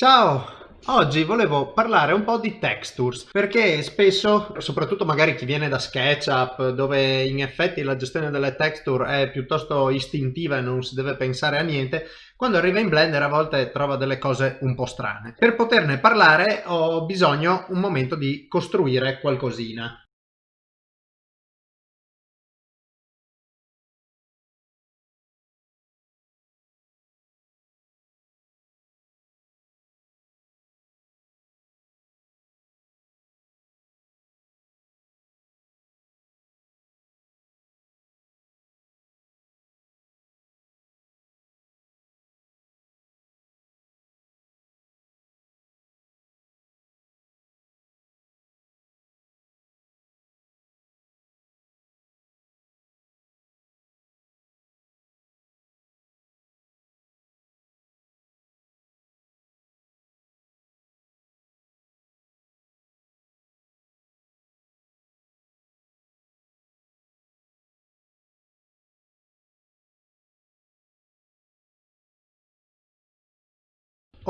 Ciao! Oggi volevo parlare un po' di textures perché spesso, soprattutto magari chi viene da SketchUp dove in effetti la gestione delle texture è piuttosto istintiva e non si deve pensare a niente, quando arriva in Blender a volte trova delle cose un po' strane. Per poterne parlare ho bisogno un momento di costruire qualcosina.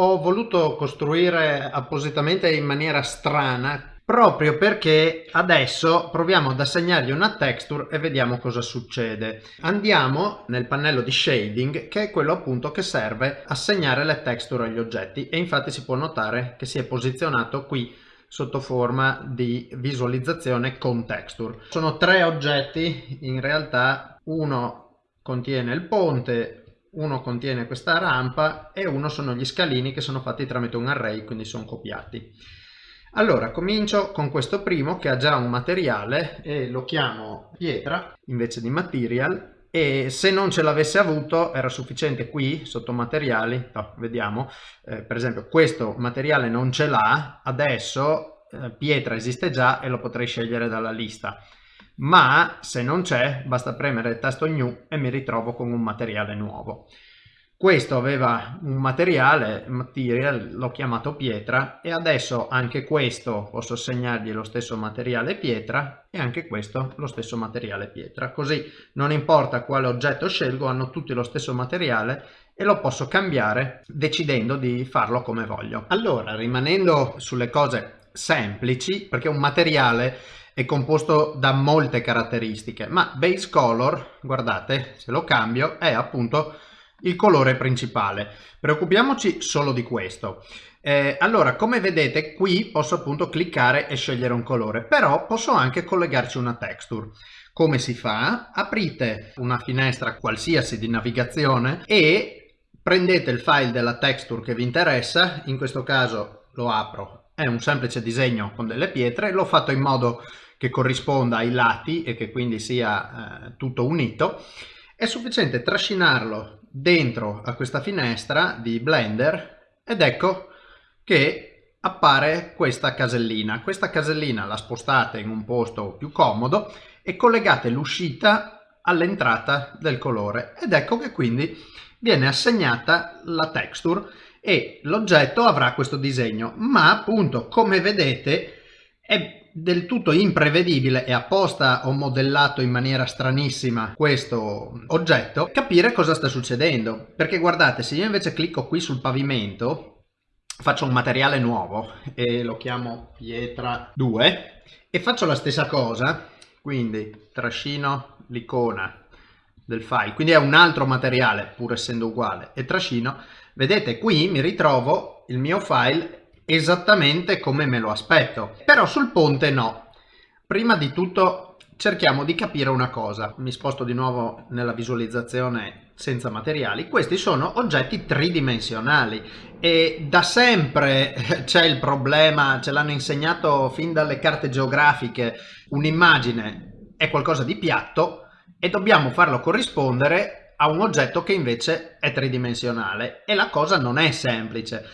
Ho voluto costruire appositamente in maniera strana proprio perché adesso proviamo ad assegnargli una texture e vediamo cosa succede. Andiamo nel pannello di shading che è quello appunto che serve assegnare le texture agli oggetti e infatti si può notare che si è posizionato qui sotto forma di visualizzazione con texture. Sono tre oggetti, in realtà uno contiene il ponte, uno contiene questa rampa e uno sono gli scalini che sono fatti tramite un array, quindi sono copiati. Allora, comincio con questo primo che ha già un materiale e lo chiamo pietra invece di material e se non ce l'avesse avuto era sufficiente qui sotto materiali, no, vediamo, eh, per esempio questo materiale non ce l'ha, adesso eh, pietra esiste già e lo potrei scegliere dalla lista ma se non c'è basta premere il tasto new e mi ritrovo con un materiale nuovo. Questo aveva un materiale, material, l'ho chiamato pietra e adesso anche questo posso assegnargli lo stesso materiale pietra e anche questo lo stesso materiale pietra. Così non importa quale oggetto scelgo, hanno tutti lo stesso materiale e lo posso cambiare decidendo di farlo come voglio. Allora, rimanendo sulle cose semplici, perché un materiale è composto da molte caratteristiche, ma base color, guardate, se lo cambio, è appunto il colore principale. Preoccupiamoci solo di questo. Eh, allora, come vedete, qui posso appunto cliccare e scegliere un colore, però posso anche collegarci una texture. Come si fa? Aprite una finestra qualsiasi di navigazione e prendete il file della texture che vi interessa, in questo caso lo apro, è un semplice disegno con delle pietre, l'ho fatto in modo che corrisponda ai lati e che quindi sia eh, tutto unito, è sufficiente trascinarlo dentro a questa finestra di Blender ed ecco che appare questa casellina. Questa casellina la spostate in un posto più comodo e collegate l'uscita all'entrata del colore ed ecco che quindi viene assegnata la texture e l'oggetto avrà questo disegno ma appunto come vedete è del tutto imprevedibile e apposta ho modellato in maniera stranissima questo oggetto, capire cosa sta succedendo. Perché guardate, se io invece clicco qui sul pavimento, faccio un materiale nuovo e lo chiamo pietra 2 e faccio la stessa cosa, quindi trascino l'icona del file, quindi è un altro materiale pur essendo uguale e trascino, vedete qui mi ritrovo il mio file esattamente come me lo aspetto. Però sul ponte no. Prima di tutto cerchiamo di capire una cosa. Mi sposto di nuovo nella visualizzazione senza materiali. Questi sono oggetti tridimensionali e da sempre c'è il problema, ce l'hanno insegnato fin dalle carte geografiche, un'immagine è qualcosa di piatto e dobbiamo farlo corrispondere a un oggetto che invece è tridimensionale e la cosa non è semplice.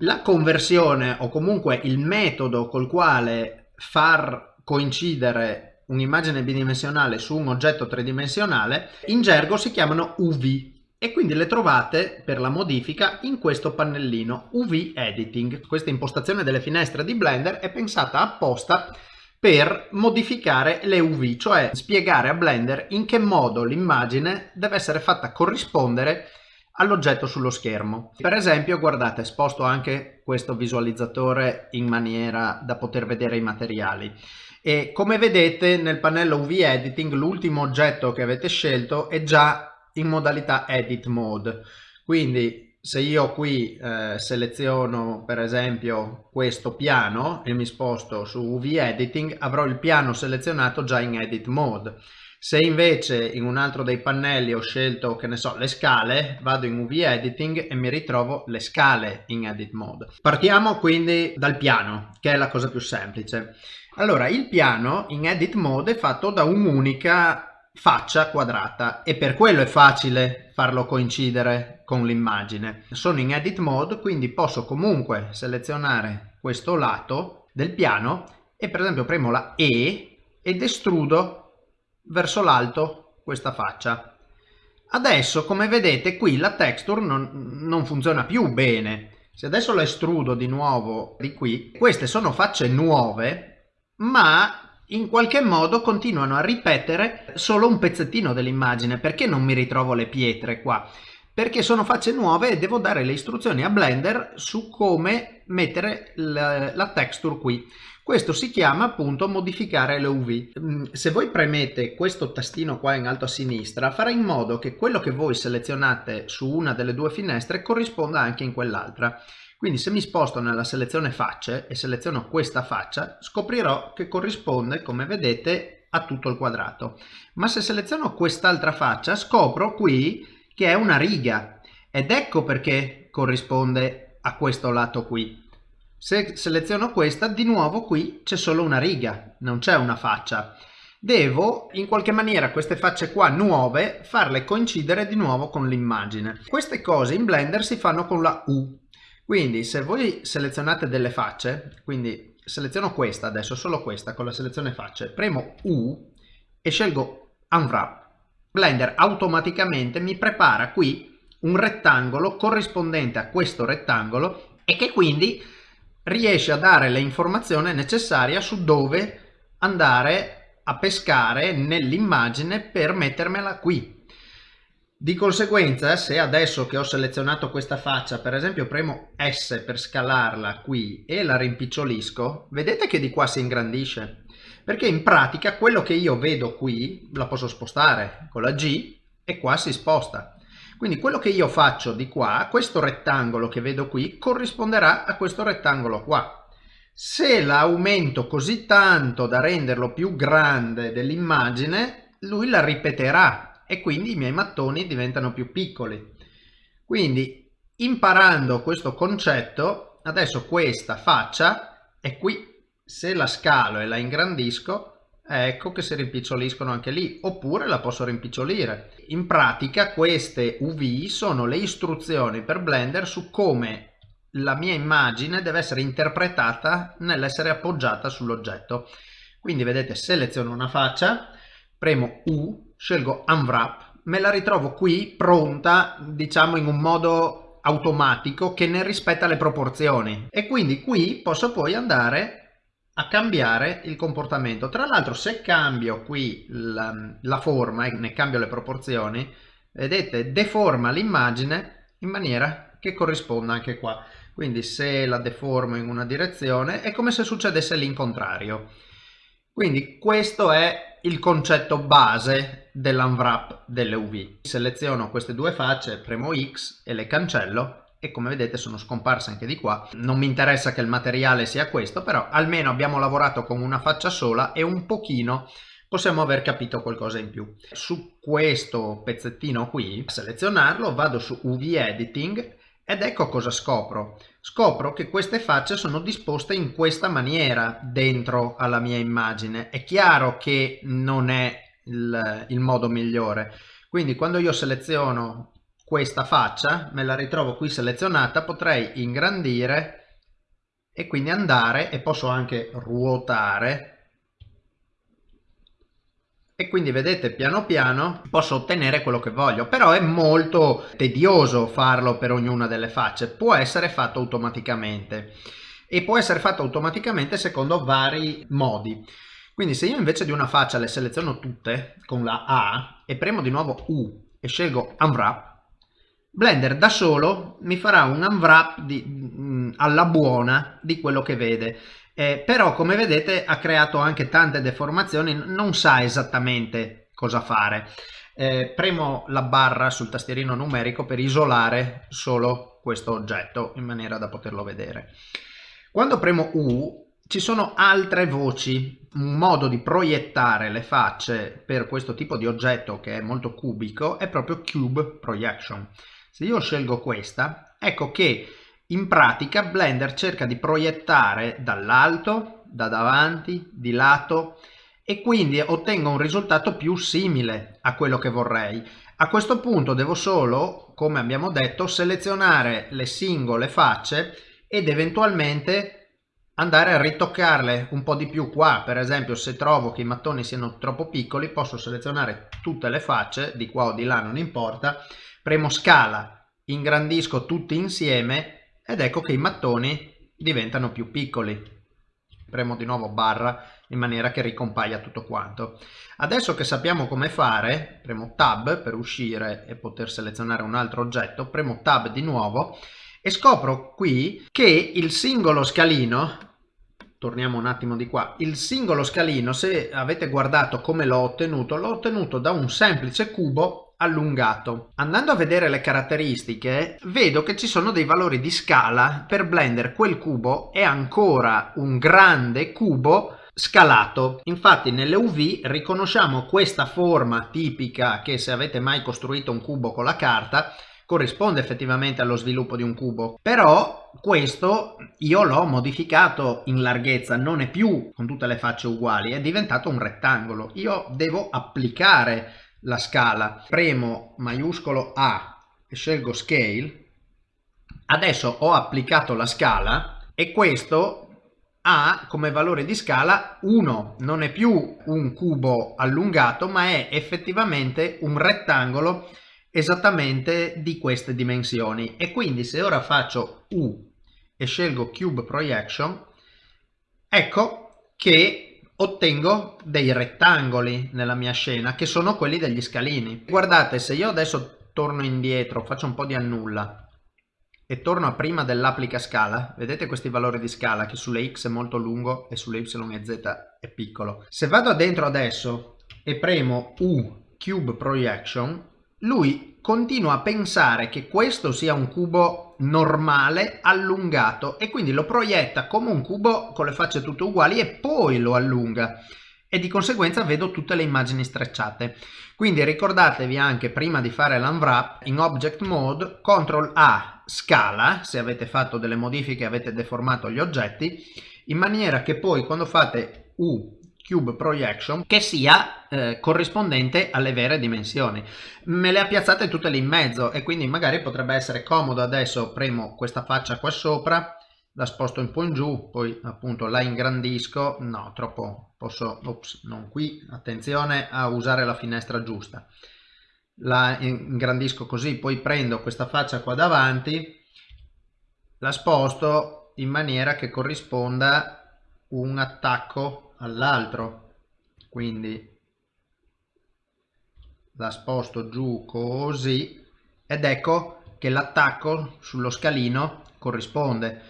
La conversione o comunque il metodo col quale far coincidere un'immagine bidimensionale su un oggetto tridimensionale in gergo si chiamano UV e quindi le trovate per la modifica in questo pannellino UV Editing. Questa impostazione delle finestre di Blender è pensata apposta per modificare le UV, cioè spiegare a Blender in che modo l'immagine deve essere fatta corrispondere all'oggetto sullo schermo. Per esempio, guardate, sposto anche questo visualizzatore in maniera da poter vedere i materiali. E come vedete nel pannello UV Editing l'ultimo oggetto che avete scelto è già in modalità Edit Mode. Quindi se io qui eh, seleziono per esempio questo piano e mi sposto su UV Editing avrò il piano selezionato già in Edit Mode. Se invece in un altro dei pannelli ho scelto, che ne so, le scale, vado in UV Editing e mi ritrovo le scale in Edit Mode. Partiamo quindi dal piano, che è la cosa più semplice. Allora, il piano in Edit Mode è fatto da un'unica faccia quadrata e per quello è facile farlo coincidere con l'immagine. Sono in Edit Mode, quindi posso comunque selezionare questo lato del piano e per esempio premo la E ed estrudo verso l'alto questa faccia. Adesso come vedete qui la texture non, non funziona più bene. Se adesso la estrudo di nuovo di qui, queste sono facce nuove, ma in qualche modo continuano a ripetere solo un pezzettino dell'immagine. Perché non mi ritrovo le pietre qua? Perché sono facce nuove e devo dare le istruzioni a Blender su come mettere la, la texture qui. Questo si chiama appunto modificare le UV. Mm, se voi premete questo tastino qua in alto a sinistra farà in modo che quello che voi selezionate su una delle due finestre corrisponda anche in quell'altra. Quindi se mi sposto nella selezione facce e seleziono questa faccia scoprirò che corrisponde come vedete a tutto il quadrato. Ma se seleziono quest'altra faccia scopro qui che è una riga ed ecco perché corrisponde a questo lato qui. Se seleziono questa, di nuovo qui c'è solo una riga, non c'è una faccia. Devo in qualche maniera queste facce qua nuove farle coincidere di nuovo con l'immagine. Queste cose in Blender si fanno con la U. Quindi se voi selezionate delle facce, quindi seleziono questa adesso, solo questa con la selezione facce, premo U e scelgo Unwrap. Blender automaticamente mi prepara qui un rettangolo corrispondente a questo rettangolo e che quindi riesce a dare le informazioni necessarie su dove andare a pescare nell'immagine per mettermela qui. Di conseguenza, se adesso che ho selezionato questa faccia, per esempio premo S per scalarla qui e la rimpicciolisco, vedete che di qua si ingrandisce? Perché in pratica quello che io vedo qui la posso spostare con la G e qua si sposta. Quindi quello che io faccio di qua, questo rettangolo che vedo qui, corrisponderà a questo rettangolo qua. Se l'aumento così tanto da renderlo più grande dell'immagine, lui la ripeterà e quindi i miei mattoni diventano più piccoli. Quindi imparando questo concetto, adesso questa faccia è qui. Se la scalo e la ingrandisco, ecco che si rimpiccioliscono anche lì oppure la posso rimpicciolire. In pratica queste UV sono le istruzioni per Blender su come la mia immagine deve essere interpretata nell'essere appoggiata sull'oggetto. Quindi vedete seleziono una faccia premo U scelgo Unwrap me la ritrovo qui pronta diciamo in un modo automatico che ne rispetta le proporzioni. E quindi qui posso poi andare a cambiare il comportamento. Tra l'altro se cambio qui la, la, forma e ne cambio le proporzioni, vedete, deforma l'immagine in maniera che corrisponda anche qua. Quindi se la deformo in una direzione è come se succedesse l'incontrario. Quindi questo è il concetto base dell'unwrap delle UV. Seleziono queste due facce, premo X e le cancello e come vedete sono scomparse anche di qua. Non mi interessa che il materiale sia questo però almeno abbiamo lavorato con una faccia sola e un pochino possiamo aver capito qualcosa in più. Su questo pezzettino qui selezionarlo vado su UV Editing ed ecco cosa scopro. Scopro che queste facce sono disposte in questa maniera dentro alla mia immagine. È chiaro che non è il, il modo migliore. Quindi quando io seleziono questa faccia, me la ritrovo qui selezionata, potrei ingrandire e quindi andare e posso anche ruotare. E quindi vedete piano piano posso ottenere quello che voglio però è molto tedioso farlo per ognuna delle facce. Può essere fatto automaticamente. E può essere fatto automaticamente secondo vari modi. Quindi se io invece di una faccia le seleziono tutte con la A e premo di nuovo U e scelgo Unwrap Blender da solo mi farà un unwrap di, mh, mm, alla buona di quello che vede. Eh, però come vedete ha creato anche tante deformazioni, non sa esattamente cosa fare. Eh, premo la barra sul tastierino numerico per isolare solo questo oggetto in maniera da poterlo vedere. Quando premo U ci sono altre voci, un modo di proiettare le facce per questo tipo di oggetto che è molto cubico è proprio Cube Projection. Se io scelgo questa, ecco che in pratica Blender cerca di proiettare dall'alto, da davanti, di lato e quindi ottengo un risultato più simile a quello che vorrei. A questo punto devo solo, come abbiamo detto, selezionare le singole facce ed eventualmente andare a ritoccarle un po' di più qua. Per esempio se trovo che i mattoni siano troppo piccoli posso selezionare tutte le facce, di qua o di là non importa, premo scala, ingrandisco tutti insieme ed ecco che i mattoni diventano più piccoli. Premo di nuovo barra in maniera che ricompaia tutto quanto. Adesso che sappiamo come fare, premo tab per uscire e poter selezionare un altro oggetto, premo tab di nuovo e scopro qui che il singolo scalino torniamo un attimo di qua il singolo scalino se avete guardato come l'ho ottenuto l'ho ottenuto da un semplice cubo allungato. Andando a vedere le caratteristiche vedo che ci sono dei valori di scala per Blender quel cubo è ancora un grande cubo scalato. Infatti nelle UV riconosciamo questa forma tipica che se avete mai costruito un cubo con la carta corrisponde effettivamente allo sviluppo di un cubo però questo io l'ho modificato in larghezza non è più con tutte le facce uguali è diventato un rettangolo io devo applicare la scala, premo maiuscolo A e scelgo Scale, adesso ho applicato la scala e questo ha come valore di scala 1, non è più un cubo allungato ma è effettivamente un rettangolo esattamente di queste dimensioni. E quindi se ora faccio U e scelgo Cube Projection ecco che ottengo dei rettangoli nella mia scena che sono quelli degli scalini. Guardate, se io adesso torno indietro, faccio un po' di annulla e torno a prima dell'applica scala, vedete questi valori di scala che sulle x è molto lungo e sulle y e z è piccolo. Se vado dentro adesso e premo U Cube Projection, lui continua a pensare che questo sia un cubo normale allungato e quindi lo proietta come un cubo con le facce tutte uguali e poi lo allunga e di conseguenza vedo tutte le immagini strecciate. Quindi ricordatevi anche prima di fare l'unwrap in Object Mode CTRL A scala se avete fatto delle modifiche avete deformato gli oggetti in maniera che poi quando fate U cube projection che sia eh, corrispondente alle vere dimensioni. Me le ha piazzate tutte lì in mezzo e quindi magari potrebbe essere comodo adesso premo questa faccia qua sopra la sposto un po' in giù poi appunto la ingrandisco. No troppo posso ops, non qui. Attenzione a usare la finestra giusta. La ingrandisco così poi prendo questa faccia qua davanti la sposto in maniera che corrisponda un attacco all'altro. Quindi la sposto giù così ed ecco che l'attacco sullo scalino corrisponde.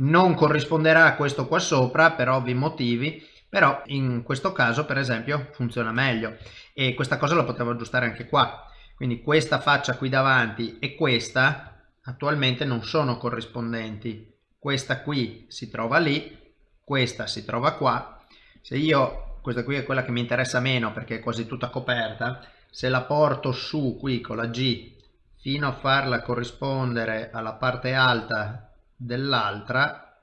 Non corrisponderà a questo qua sopra per ovvi motivi però in questo caso per esempio funziona meglio. E questa cosa la potevo aggiustare anche qua. Quindi questa faccia qui davanti e questa attualmente non sono corrispondenti. Questa qui si trova lì questa si trova qua se io questa qui è quella che mi interessa meno perché è quasi tutta coperta se la porto su qui con la G fino a farla corrispondere alla parte alta dell'altra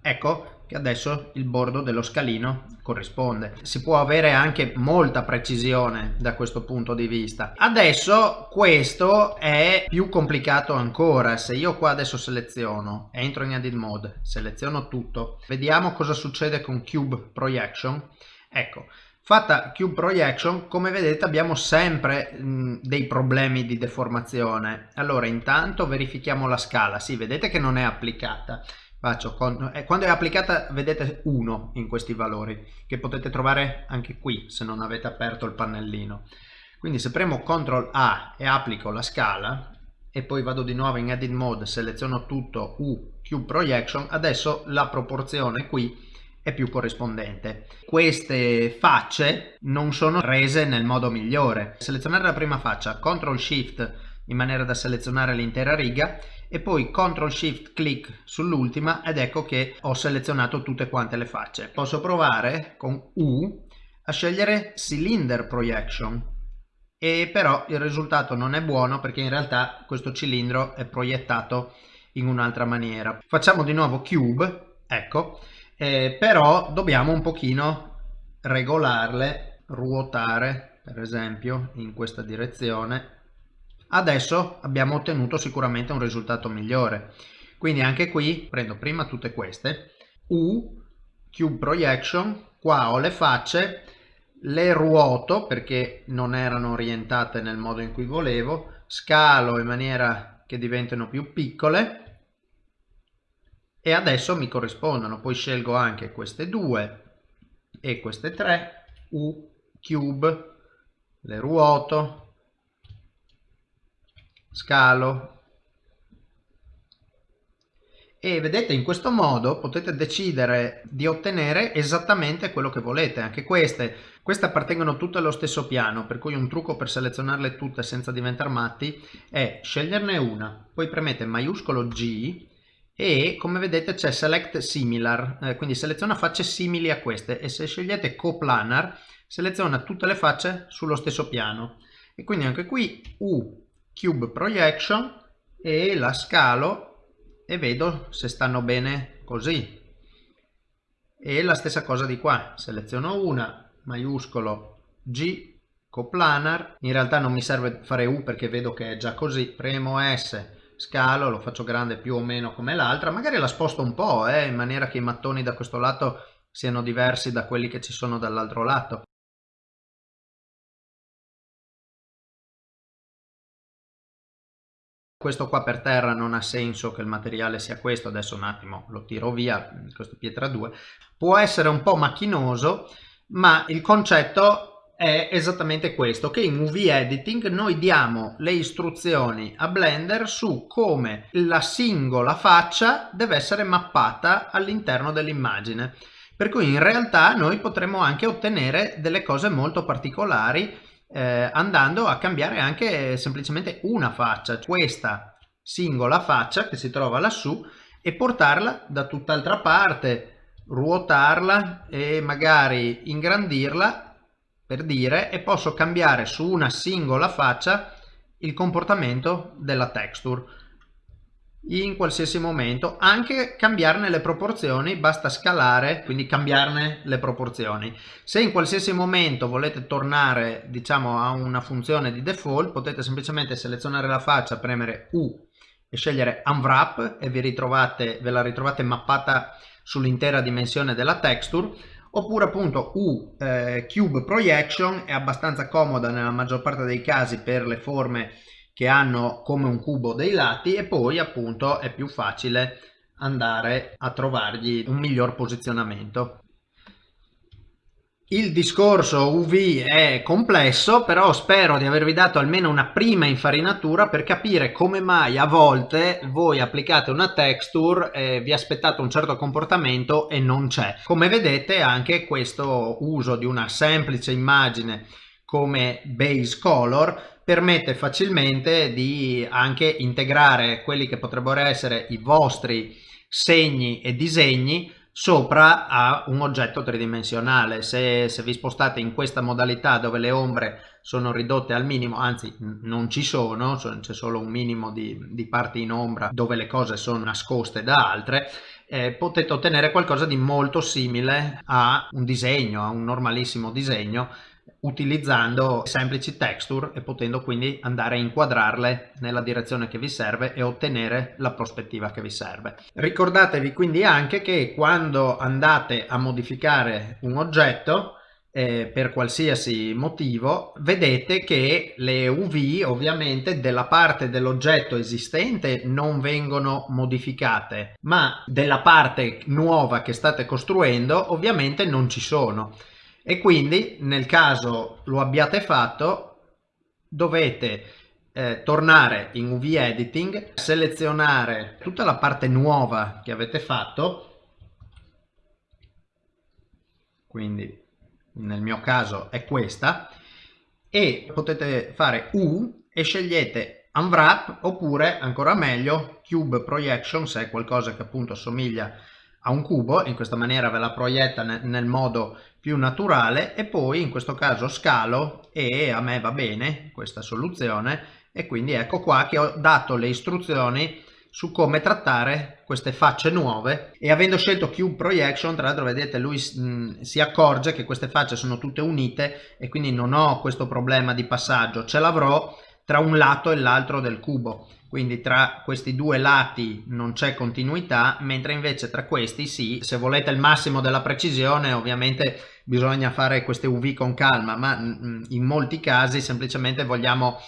ecco che adesso il bordo dello scalino corrisponde. Si può avere anche molta precisione da questo punto di vista. Adesso questo è più complicato ancora. Se io qua adesso seleziono, entro in edit mode, seleziono tutto, vediamo cosa succede con Cube Projection. Ecco, fatta Cube Projection, come vedete abbiamo sempre mh, dei problemi di deformazione. Allora intanto verifichiamo la scala, sì vedete che non è applicata faccio con, eh, quando è applicata vedete 1 in questi valori che potete trovare anche qui se non avete aperto il pannellino quindi se premo CTRL A e applico la scala e poi vado di nuovo in edit mode seleziono tutto U Cube Projection adesso la proporzione qui è più corrispondente. Queste facce non sono rese nel modo migliore. Selezionare la prima faccia, CTRL SHIFT in maniera da selezionare l'intera riga e poi CTRL SHIFT clic sull'ultima ed ecco che ho selezionato tutte quante le facce. Posso provare con U a scegliere Cylinder Projection e però il risultato non è buono perché in realtà questo cilindro è proiettato in un'altra maniera. Facciamo di nuovo Cube, ecco, eh, però dobbiamo un pochino regolarle, ruotare per esempio in questa direzione. Adesso abbiamo ottenuto sicuramente un risultato migliore. Quindi anche qui prendo prima tutte queste, U, Cube Projection, qua ho le facce, le ruoto perché non erano orientate nel modo in cui volevo, scalo in maniera che diventino più piccole e adesso mi corrispondono. Poi scelgo anche queste due e queste tre. U cube le ruoto scalo. E vedete in questo modo potete decidere di ottenere esattamente quello che volete. Anche queste queste appartengono tutte allo stesso piano per cui un trucco per selezionarle tutte senza diventare matti è sceglierne una poi premete maiuscolo G e come vedete c'è select similar eh, quindi seleziona facce simili a queste e se scegliete coplanar seleziona tutte le facce sullo stesso piano. E quindi anche qui U cube projection e la scalo e vedo se stanno bene così. E la stessa cosa di qua. Seleziono una maiuscolo G coplanar. In realtà non mi serve fare U perché vedo che è già così. Premo S scalo, lo faccio grande più o meno come l'altra, magari la sposto un po' eh, in maniera che i mattoni da questo lato siano diversi da quelli che ci sono dall'altro lato. Questo qua per terra non ha senso che il materiale sia questo, adesso un attimo lo tiro via, questo pietra 2. Può essere un po' macchinoso, ma il concetto è esattamente questo, che in UV Editing noi diamo le istruzioni a Blender su come la singola faccia deve essere mappata all'interno dell'immagine. Per cui in realtà noi potremo anche ottenere delle cose molto particolari eh, andando a cambiare anche semplicemente una faccia, questa singola faccia che si trova lassù e portarla da tutt'altra parte, ruotarla e magari ingrandirla per dire e posso cambiare su una singola faccia il comportamento della texture in qualsiasi momento anche cambiarne le proporzioni basta scalare quindi cambiarne le proporzioni. Se in qualsiasi momento volete tornare diciamo a una funzione di default potete semplicemente selezionare la faccia premere U e scegliere unwrap e ve la ritrovate mappata sull'intera dimensione della texture oppure appunto U eh, Cube Projection è abbastanza comoda nella maggior parte dei casi per le forme che hanno come un cubo dei lati e poi appunto è più facile andare a trovargli un miglior posizionamento. Il discorso UV è complesso, però spero di avervi dato almeno una prima infarinatura per capire come mai a volte voi applicate una texture e vi aspettate un certo comportamento e non c'è. Come vedete anche questo uso di una semplice immagine come base color permette facilmente di anche integrare quelli che potrebbero essere i vostri segni e disegni sopra a un oggetto tridimensionale. Se, se, vi spostate in questa modalità dove le ombre sono ridotte al minimo, anzi non ci sono, c'è solo un minimo di, di, parti in ombra dove le cose sono nascoste da altre, eh, potete ottenere qualcosa di molto simile a un disegno, a un normalissimo disegno utilizzando semplici texture e potendo quindi andare a inquadrarle nella direzione che vi serve e ottenere la prospettiva che vi serve. Ricordatevi quindi anche che quando andate a modificare un oggetto eh, per qualsiasi motivo vedete che le UV ovviamente della parte dell'oggetto esistente non vengono modificate ma della parte nuova che state costruendo ovviamente non ci sono e quindi nel caso lo abbiate fatto dovete eh, tornare in UV editing, selezionare tutta la parte nuova che avete fatto, quindi nel mio caso è questa, e potete fare U e scegliete Unwrap oppure ancora meglio Cube Projection se è qualcosa che appunto somiglia a un cubo, in questa maniera ve la proietta nel, nel modo più naturale e poi in questo caso scalo e a me va bene questa soluzione e quindi ecco qua che ho dato le istruzioni su come trattare queste facce nuove. E avendo scelto Cube Projection tra l'altro vedete lui mh, si accorge che queste facce sono tutte unite e quindi non ho questo problema di passaggio ce l'avrò tra un lato e l'altro del cubo quindi tra questi due lati non c'è continuità mentre invece tra questi sì se volete il massimo della precisione ovviamente bisogna fare queste UV con calma ma in molti casi semplicemente vogliamo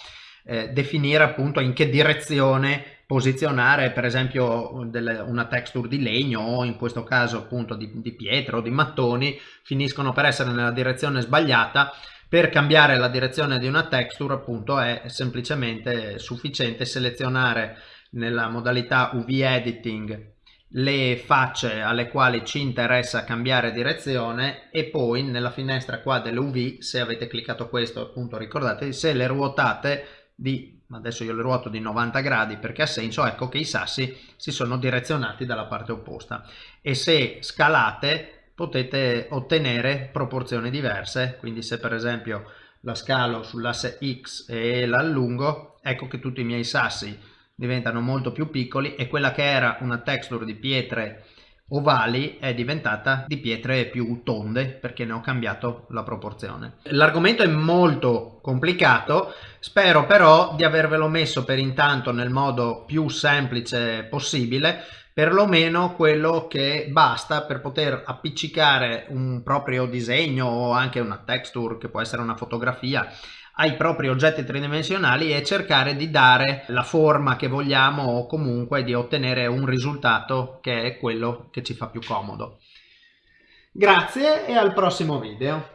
eh, definire appunto in che direzione posizionare per esempio delle, una texture di legno o in questo caso appunto di, di pietra o di mattoni finiscono per essere nella direzione sbagliata per cambiare la direzione di una texture appunto è semplicemente sufficiente selezionare nella modalità UV editing le facce alle quali ci interessa cambiare direzione e poi nella finestra qua dell'UV se avete cliccato questo appunto ricordate se le ruotate di adesso io le ruoto di 90 gradi perché ha senso ecco che i sassi si sono direzionati dalla parte opposta. E se scalate potete ottenere proporzioni diverse quindi se per esempio la scalo sull'asse x e l'allungo ecco che tutti i miei sassi diventano molto più piccoli e quella che era una texture di pietre ovali è diventata di pietre più tonde perché ne ho cambiato la proporzione. L'argomento è molto complicato, spero però di avervelo messo per intanto nel modo più semplice possibile, perlomeno quello che basta per poter appiccicare un proprio disegno o anche una texture che può essere una fotografia ai propri oggetti tridimensionali e cercare di dare la forma che vogliamo o comunque di ottenere un risultato che è quello che ci fa più comodo. Grazie e al prossimo video.